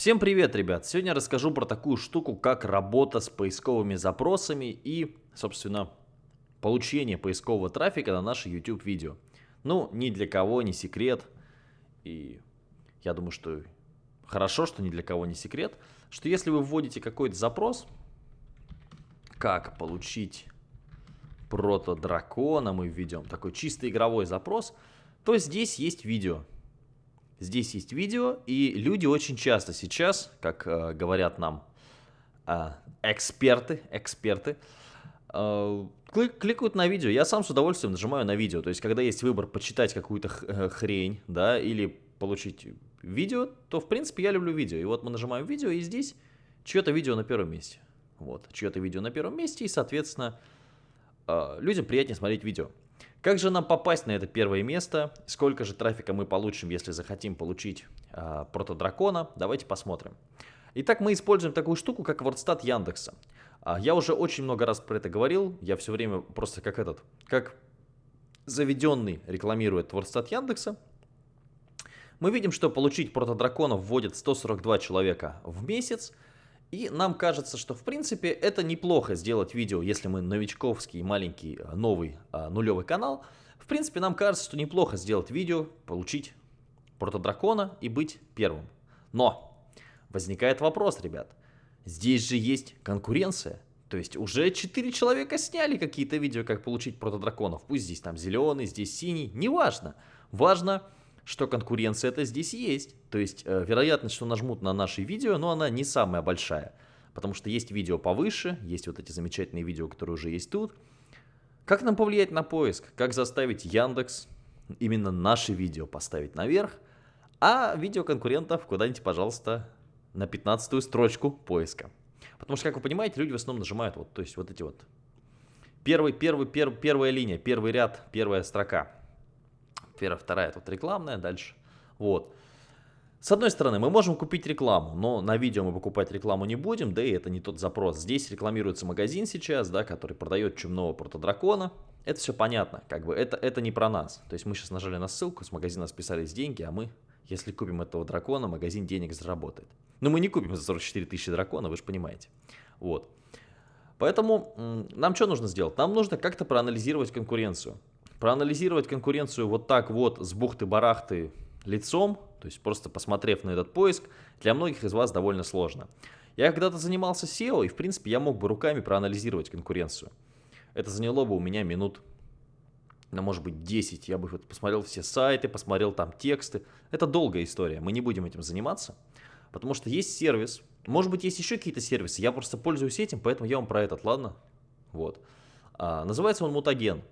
Всем привет, ребят! Сегодня расскажу про такую штуку, как работа с поисковыми запросами и, собственно, получение поискового трафика на наши YouTube видео. Ну, ни для кого не секрет, и я думаю, что хорошо, что ни для кого не секрет, что если вы вводите какой-то запрос, как получить прото-дракона, мы введем такой чисто игровой запрос, то здесь есть видео. Здесь есть видео, и люди очень часто сейчас, как э, говорят нам э, эксперты, эксперты, э, клик, кликают на видео. Я сам с удовольствием нажимаю на видео. То есть, когда есть выбор почитать какую-то э, хрень, да, или получить видео, то, в принципе, я люблю видео. И вот мы нажимаем видео, и здесь чье-то видео на первом месте. Вот, чье-то видео на первом месте, и, соответственно, э, людям приятнее смотреть видео. Как же нам попасть на это первое место? Сколько же трафика мы получим, если захотим получить э, протодракона? Давайте посмотрим. Итак, мы используем такую штуку, как WordStat Яндекса. А, я уже очень много раз про это говорил. Я все время просто как этот, как заведенный рекламирует WordStat Яндекса. Мы видим, что получить протодракона вводит 142 человека в месяц. И нам кажется, что в принципе это неплохо сделать видео, если мы новичковский, маленький, э, новый, э, нулевый канал. В принципе, нам кажется, что неплохо сделать видео, получить протодракона и быть первым. Но возникает вопрос, ребят. Здесь же есть конкуренция. То есть уже 4 человека сняли какие-то видео, как получить протодраконов. Пусть здесь там зеленый, здесь синий, неважно. Важно, что конкуренция это здесь есть. То есть э, вероятность, что нажмут на наши видео, но она не самая большая. Потому что есть видео повыше, есть вот эти замечательные видео, которые уже есть тут. Как нам повлиять на поиск? Как заставить Яндекс именно наши видео поставить наверх, а видео конкурентов куда-нибудь, пожалуйста, на 15 строчку поиска. Потому что, как вы понимаете, люди в основном нажимают вот, то есть вот эти вот первый, первый, первый, первая линия, первый ряд, первая строка. Первая, вторая тут рекламная, дальше. Вот. С одной стороны, мы можем купить рекламу, но на видео мы покупать рекламу не будем, да и это не тот запрос. Здесь рекламируется магазин сейчас, да, который продает чумного протодракона. Это все понятно, как бы это, это не про нас. То есть мы сейчас нажали на ссылку, с магазина списались деньги, а мы, если купим этого дракона, магазин денег заработает. Но мы не купим за 44 тысячи дракона, вы же понимаете. Вот. Поэтому нам что нужно сделать? Нам нужно как-то проанализировать конкуренцию. Проанализировать конкуренцию вот так вот с бухты-барахты лицом, то есть просто посмотрев на этот поиск, для многих из вас довольно сложно. Я когда-то занимался SEO, и в принципе я мог бы руками проанализировать конкуренцию. Это заняло бы у меня минут, ну может быть 10, я бы посмотрел все сайты, посмотрел там тексты. Это долгая история, мы не будем этим заниматься, потому что есть сервис, может быть есть еще какие-то сервисы, я просто пользуюсь этим, поэтому я вам про этот, ладно? Вот. А, называется он Мутаген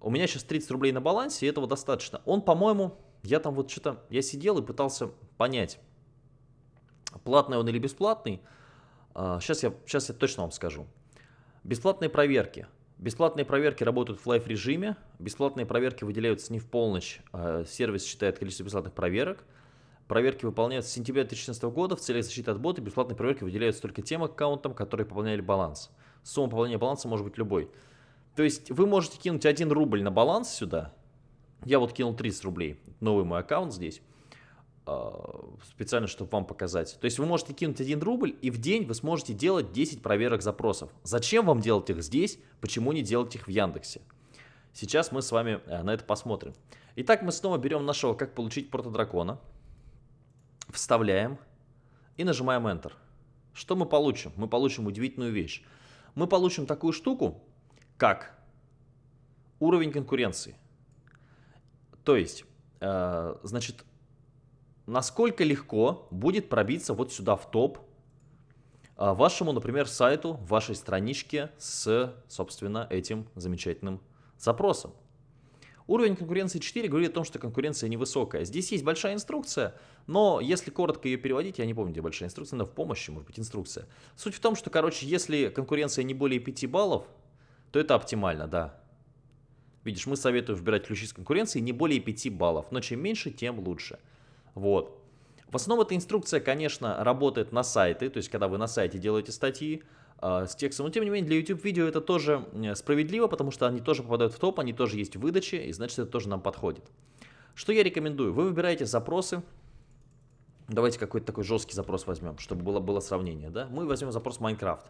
у меня сейчас 30 рублей на балансе, и этого достаточно. Он, по-моему, я там вот что-то, я сидел и пытался понять, платный он или бесплатный. Сейчас а, я, сейчас я точно вам скажу. Бесплатные проверки. Бесплатные проверки работают в live-режиме, бесплатные проверки выделяются не в полночь, а сервис считает количество бесплатных проверок. Проверки выполняются с сентября 2016 года в целях защиты от бота, бесплатные проверки выделяются только тем аккаунтам, которые пополняли баланс. Сумма пополнения баланса может быть любой. То есть вы можете кинуть 1 рубль на баланс сюда. Я вот кинул 30 рублей. Новый мой аккаунт здесь. А, специально, чтобы вам показать. То есть вы можете кинуть 1 рубль, и в день вы сможете делать 10 проверок запросов. Зачем вам делать их здесь? Почему не делать их в Яндексе? Сейчас мы с вами э, на это посмотрим. Итак, мы снова берем нашего «Как получить протодракона», вставляем и нажимаем Enter. Что мы получим? Мы получим удивительную вещь. Мы получим такую штуку, как уровень конкуренции. То есть, э, значит, насколько легко будет пробиться вот сюда в топ э, вашему, например, сайту, вашей страничке с, собственно, этим замечательным запросом. Уровень конкуренции 4 говорит о том, что конкуренция невысокая. Здесь есть большая инструкция, но если коротко ее переводить, я не помню, где большая инструкция, но в помощи, может быть, инструкция. Суть в том, что, короче, если конкуренция не более 5 баллов, то это оптимально, да. Видишь, мы советуем выбирать ключи с конкуренцией не более 5 баллов, но чем меньше, тем лучше. Вот. В основном эта инструкция, конечно, работает на сайты, то есть когда вы на сайте делаете статьи э, с текстом, но тем не менее для YouTube-видео это тоже справедливо, потому что они тоже попадают в топ, они тоже есть в выдаче, и значит это тоже нам подходит. Что я рекомендую? Вы выбираете запросы, Давайте какой-то такой жесткий запрос возьмем, чтобы было, было сравнение, да? Мы возьмем запрос Майнкрафт.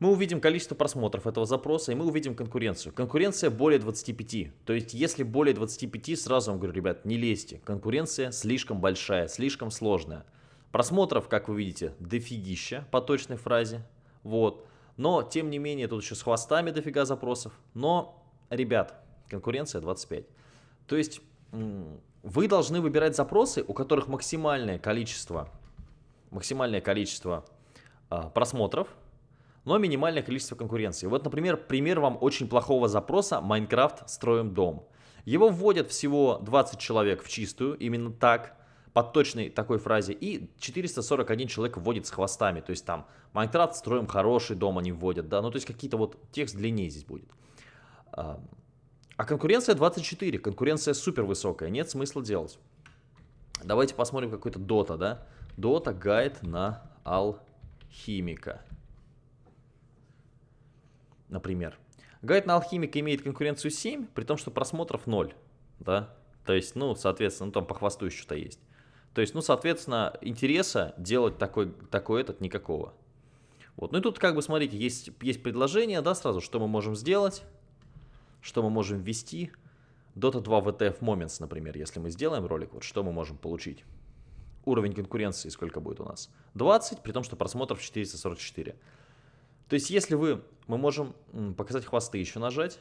Мы увидим количество просмотров этого запроса, и мы увидим конкуренцию. Конкуренция более 25. То есть, если более 25, сразу вам говорю, ребят, не лезьте. Конкуренция слишком большая, слишком сложная. Просмотров, как вы видите, дофигища по точной фразе. Вот. Но, тем не менее, тут еще с хвостами дофига запросов. Но, ребят, конкуренция 25. То есть, вы должны выбирать запросы, у которых максимальное количество, максимальное количество а, просмотров, но минимальное количество конкуренции. Вот, например, пример вам очень плохого запроса «Майнкрафт. Строим дом». Его вводят всего 20 человек в чистую, именно так, под точной такой фразе, и 441 человек вводит с хвостами, то есть там «Майнкрафт. Строим хороший дом» они вводят, да, ну то есть какие-то вот текст длиннее здесь будет. А, конкуренция 24, конкуренция супер высокая, нет смысла делать. Давайте посмотрим какой-то Дота, да? Дота гайд на алхимика например. Гайд на алхимика имеет конкуренцию 7, при том, что просмотров 0, да, то есть, ну, соответственно, ну, там по хвосту еще что-то есть. То есть, ну, соответственно, интереса делать такой, такой этот никакого. Вот, ну и тут, как бы, смотрите, есть, есть предложение, да, сразу, что мы можем сделать, что мы можем ввести. Dota 2 VTF Moments, например, если мы сделаем ролик, вот что мы можем получить. Уровень конкуренции сколько будет у нас? 20, при том, что просмотров 444. То есть, если вы, мы можем показать хвосты еще нажать.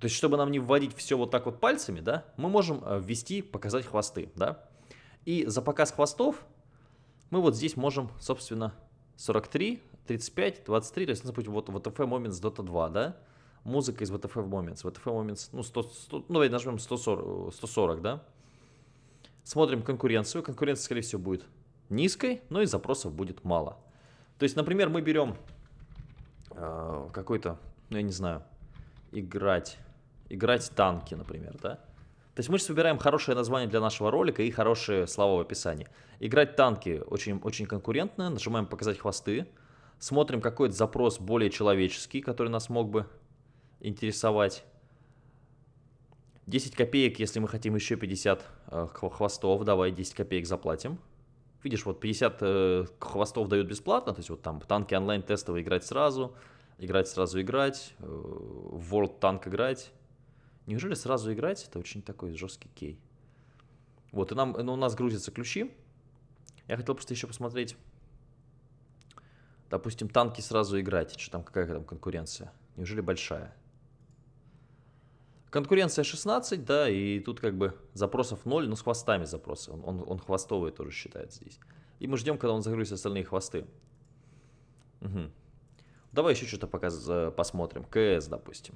То есть, чтобы нам не вводить все вот так вот пальцами, да, мы можем э, ввести, показать хвосты, да. И за показ хвостов мы вот здесь можем, собственно, 43, 35, 23, то есть, ну, допустим, вот VTF Moments Dota 2, да, музыка из VTF Moments, VTF Moments, ну, 100, 100, ну, давайте нажмем 140, 140, да. Смотрим конкуренцию, конкуренция, скорее всего, будет низкой, но и запросов будет мало. То есть, например, мы берем э, какой-то, ну я не знаю, играть, играть танки, например, да? То есть мы сейчас выбираем хорошее название для нашего ролика и хорошие слова в описании. Играть танки очень, очень конкурентно, нажимаем показать хвосты, смотрим какой-то запрос более человеческий, который нас мог бы интересовать. 10 копеек, если мы хотим еще 50 э, хвостов, давай 10 копеек заплатим. Видишь, вот 50 э, хвостов дают бесплатно, то есть вот там танки онлайн тестовые играть сразу, играть сразу играть, э, World Tank играть. Неужели сразу играть? Это очень такой жесткий кей. Вот, и нам, ну, у нас грузятся ключи. Я хотел просто еще посмотреть, допустим, танки сразу играть. Что там, какая там конкуренция? Неужели большая? Конкуренция 16, да, и тут как бы запросов 0, но с хвостами запросы. Он, он, он хвостовый тоже считается здесь. И мы ждем, когда он загрузит остальные хвосты. Угу. Давай еще что-то пока посмотрим. КС, допустим.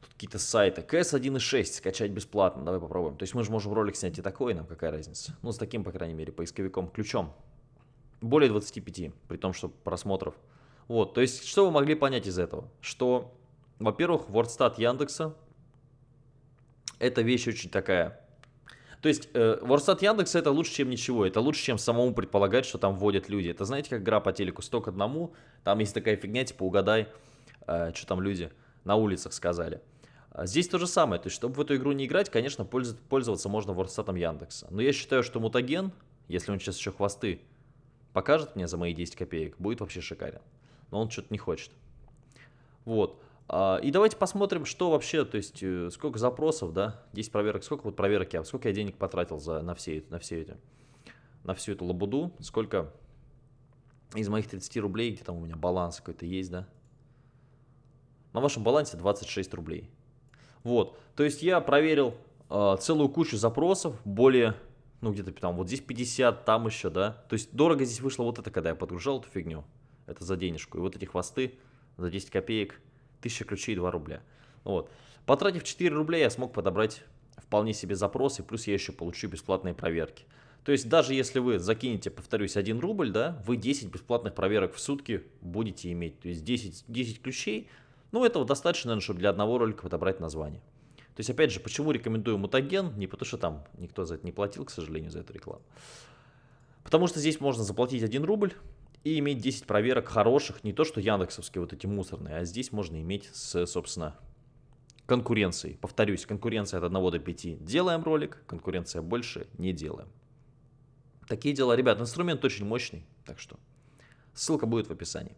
Тут какие-то сайты. КС 1.6 скачать бесплатно. Давай попробуем. То есть мы же можем ролик снять и такой, нам какая разница. Ну, с таким, по крайней мере, поисковиком, ключом. Более 25, при том, что просмотров. Вот, то есть, что вы могли понять из этого? Что во-первых, WordStat Яндекса. Это вещь очень такая. То есть, э, WordStat Яндекса это лучше, чем ничего. Это лучше, чем самому предполагать, что там вводят люди. Это знаете, как игра по телеку «100 к одному». Там есть такая фигня, типа угадай, э, что там люди на улицах сказали. А здесь то же самое. То есть, чтобы в эту игру не играть, конечно, пользоваться можно WordStat Яндекса. Но я считаю, что мутаген, если он сейчас еще хвосты покажет мне за мои 10 копеек, будет вообще шикарен. Но он что-то не хочет. Вот. А, и давайте посмотрим, что вообще, то есть, э, сколько запросов, да, 10 проверок, сколько вот проверок я, сколько я денег потратил за, на, все, на все эти, на всю эту лабуду, сколько из моих 30 рублей, где там у меня баланс какой-то есть, да, на вашем балансе 26 рублей. Вот, то есть я проверил э, целую кучу запросов, более, ну где-то там, вот здесь 50, там еще, да, то есть дорого здесь вышло вот это, когда я подгружал эту фигню, это за денежку, и вот эти хвосты за 10 копеек, 1000 ключей 2 рубля. Вот. Потратив 4 рубля, я смог подобрать вполне себе запросы, плюс я еще получу бесплатные проверки. То есть даже если вы закинете, повторюсь, 1 рубль, да, вы 10 бесплатных проверок в сутки будете иметь. То есть 10, 10 ключей, ну этого достаточно, наверное, чтобы для одного ролика подобрать название. То есть, опять же, почему рекомендую мутаген? Не потому что там никто за это не платил, к сожалению, за эту рекламу. Потому что здесь можно заплатить 1 рубль, и иметь 10 проверок хороших, не то что яндексовские вот эти мусорные, а здесь можно иметь с, собственно, конкуренцией. Повторюсь, конкуренция от 1 до 5 делаем ролик, конкуренция больше не делаем. Такие дела, ребят, инструмент очень мощный, так что ссылка будет в описании.